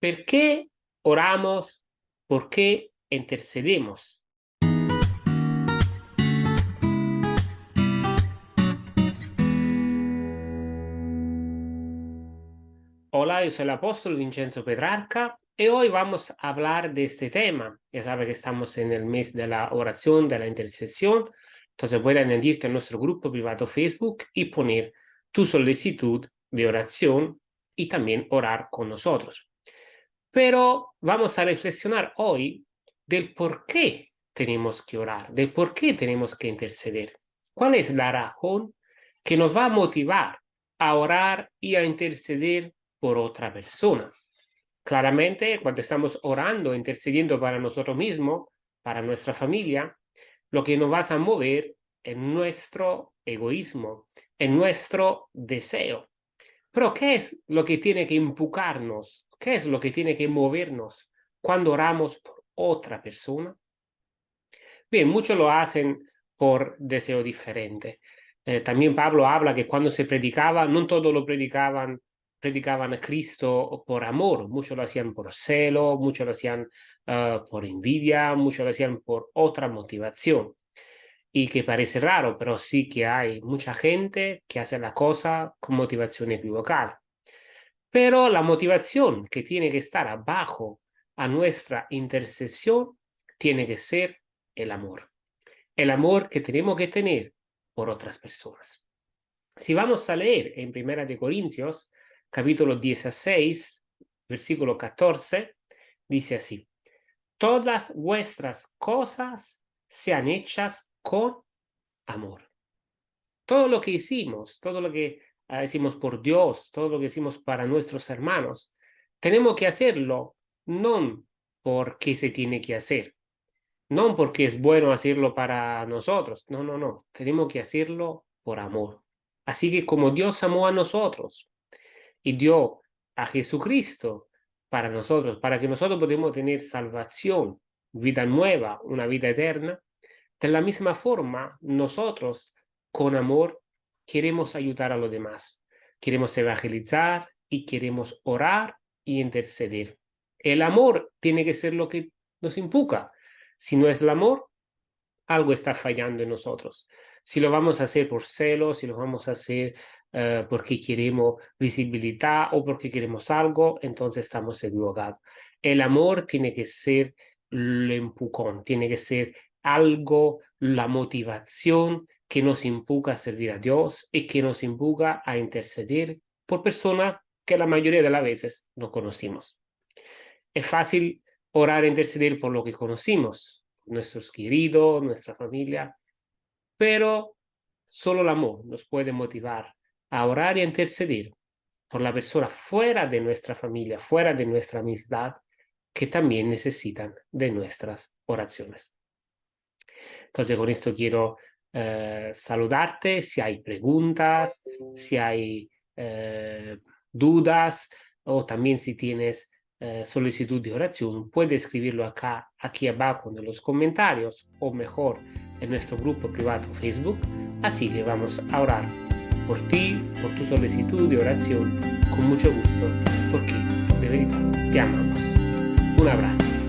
¿Por qué oramos? ¿Por qué intercedemos? Hola, yo soy el apóstol Vincenzo Petrarca y hoy vamos a hablar de este tema. Ya sabe que estamos en el mes de la oración, de la intercesión, entonces pueden añadirte a nuestro grupo privado Facebook y poner tu solicitud de oración y también orar con nosotros. Pero vamos a reflexionar hoy del por qué tenemos que orar, del por qué tenemos que interceder. ¿Cuál es la razón que nos va a motivar a orar y a interceder por otra persona? Claramente, cuando estamos orando, intercediendo para nosotros mismos, para nuestra familia, lo que nos va a mover es nuestro egoísmo, en nuestro deseo. Pero ¿qué es lo que tiene que empujarnos? ¿Qué es lo que tiene que movernos cuando oramos por otra persona? Bien, muchos lo hacen por deseo diferente. Eh, también Pablo habla que cuando se predicaba, no todos lo predicaban, predicaban a Cristo por amor, muchos lo hacían por celo, muchos lo hacían uh, por envidia, muchos lo hacían por otra motivación y que parece raro, pero sí que hay mucha gente que hace la cosa con motivación equivocada. Pero la motivación que tiene que estar abajo a nuestra intercesión tiene que ser el amor. El amor que tenemos que tener por otras personas. Si vamos a leer en Primera de Corintios, capítulo 16, versículo 14, dice así, Todas vuestras cosas sean hechas con amor. Todo lo que hicimos, todo lo que ah, hicimos por Dios, todo lo que hicimos para nuestros hermanos, tenemos que hacerlo no porque se tiene que hacer, no porque es bueno hacerlo para nosotros, no, no, no, tenemos que hacerlo por amor. Así que como Dios amó a nosotros y dio a Jesucristo para nosotros, para que nosotros podamos tener salvación, vida nueva, una vida eterna, de la misma forma, nosotros con amor queremos ayudar a los demás, queremos evangelizar y queremos orar y interceder. El amor tiene que ser lo que nos impuca. Si no es el amor, algo está fallando en nosotros. Si lo vamos a hacer por celos, si lo vamos a hacer eh, porque queremos visibilidad o porque queremos algo, entonces estamos equivocados. El amor tiene que ser el empujón, tiene que ser algo, la motivación que nos empuja a servir a Dios y que nos empuja a interceder por personas que la mayoría de las veces no conocimos. Es fácil orar e interceder por lo que conocimos, nuestros queridos, nuestra familia, pero solo el amor nos puede motivar a orar y a interceder por la persona fuera de nuestra familia, fuera de nuestra amistad, que también necesitan de nuestras oraciones. Entonces con esto quiero eh, saludarte, si hay preguntas, si hay eh, dudas o también si tienes eh, solicitud de oración, puedes escribirlo acá, aquí abajo en los comentarios o mejor en nuestro grupo privado Facebook. Así que vamos a orar por ti, por tu solicitud de oración con mucho gusto, porque de verdad te amamos. Un abrazo.